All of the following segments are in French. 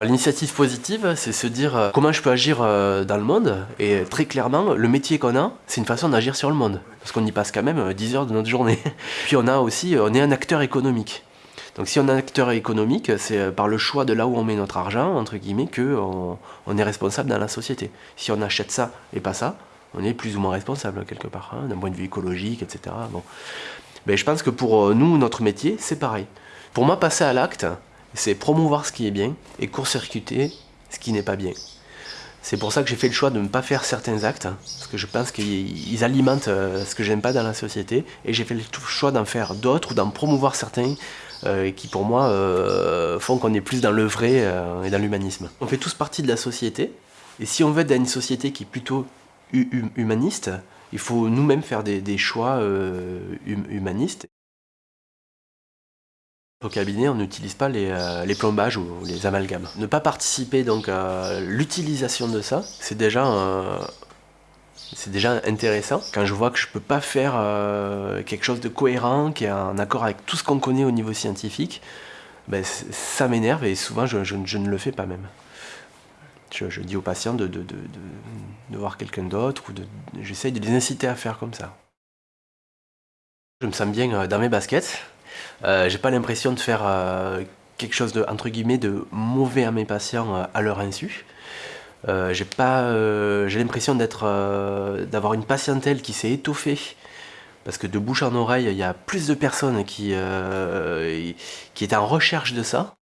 L'initiative positive, c'est se dire euh, comment je peux agir euh, dans le monde. Et très clairement, le métier qu'on a, c'est une façon d'agir sur le monde. Parce qu'on y passe quand même 10 heures de notre journée. Puis on a aussi, on est un acteur économique. Donc si on est un acteur économique, c'est par le choix de là où on met notre argent, entre guillemets, qu'on on est responsable dans la société. Si on achète ça et pas ça, on est plus ou moins responsable quelque part, hein, d'un point de vue écologique, etc. Bon. Mais je pense que pour nous, notre métier, c'est pareil. Pour moi, passer à l'acte, c'est promouvoir ce qui est bien et court-circuiter ce qui n'est pas bien. C'est pour ça que j'ai fait le choix de ne pas faire certains actes, hein, parce que je pense qu'ils alimentent euh, ce que j'aime pas dans la société, et j'ai fait le choix d'en faire d'autres ou d'en promouvoir certains euh, qui pour moi euh, font qu'on est plus dans le vrai et dans l'humanisme. On fait tous partie de la société, et si on veut être dans une société qui est plutôt humaniste, il faut nous-mêmes faire des, choix hum, humanistes. Au cabinet, on n'utilise pas euh, les, plombages ou les amalgames. Ne pas participer donc à l'utilisation de ça, c'est déjà, intéressant. Quand je vois que je peux pas faire euh, quelque chose de cohérent, qui est en accord avec tout ce qu'on connaît au niveau scientifique, ben, ça m'énerve et souvent je, ne le fais pas même. Je, dis aux patients de, de, de voir quelqu'un d'autre ou j'essaye de les inciter à faire comme ça. Je me sens bien euh, dans mes baskets, euh, j'ai pas l'impression de faire euh, quelque chose de, entre guillemets, de mauvais à mes patients euh, à leur insu. j'ai pas, j'ai l'impression d'avoir une patientèle qui s'est étoffée parce que de bouche en oreille, il y a plus de personnes qui, qui étaient en recherche de ça.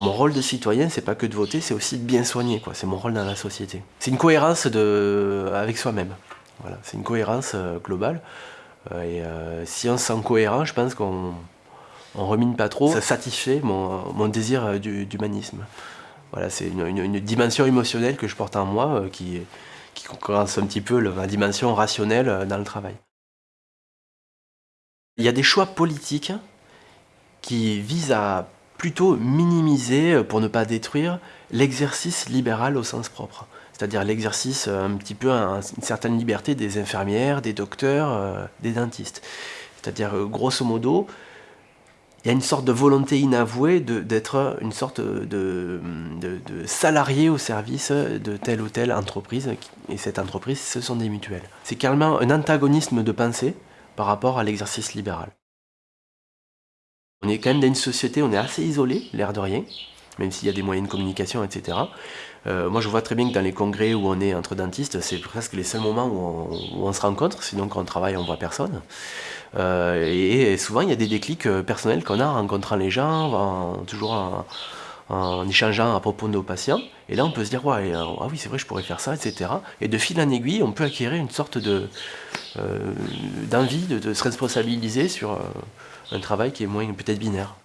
Mon rôle de citoyen, c'est pas que de voter, c'est aussi de bien soigner, quoi. C'est mon rôle dans la société. C'est une cohérence de, avec soi-même. Voilà, c'est une cohérence globale. Euh, et euh, si on se sent cohérent, je pense qu'on on remine pas trop. Ça satisfait mon, désir euh, d'humanisme. Voilà, c'est une, dimension émotionnelle que je porte en moi qui, qui concurrence un petit peu la dimension rationnelle dans le travail. Il y a des choix politiques qui visent à minimiser, pour ne pas détruire, l'exercice libéral au sens propre c'est-à-dire l'exercice euh, un petit peu, une certaine liberté des infirmières, des docteurs, euh, des dentistes. C'est-à-dire, euh, grosso modo, il y a une sorte de volonté inavouée d'être une sorte de, salarié au service de telle ou telle entreprise, et cette entreprise, ce sont des mutuelles. C'est carrément un antagonisme de pensée par rapport à l'exercice libéral. On est quand même dans une société, on est assez isolé, l'air de rien, même s'il y a des moyens de communication, etc. Euh, moi, je vois très bien que dans les congrès où on est entre dentistes, c'est presque les seuls moments où on, se rencontre, sinon quand on travaille, on voit personne. Euh, et, souvent, il y a des déclics euh, personnels qu'on a en rencontrant les gens, toujours en, échangeant à propos de nos patients. Et là, on peut se dire, ouais, ah oui, c'est vrai, je pourrais faire ça, etc. Et de fil en aiguille, on peut acquérir une sorte de d'envie de, de, se responsabiliser sur un travail qui est moins peut-être binaire.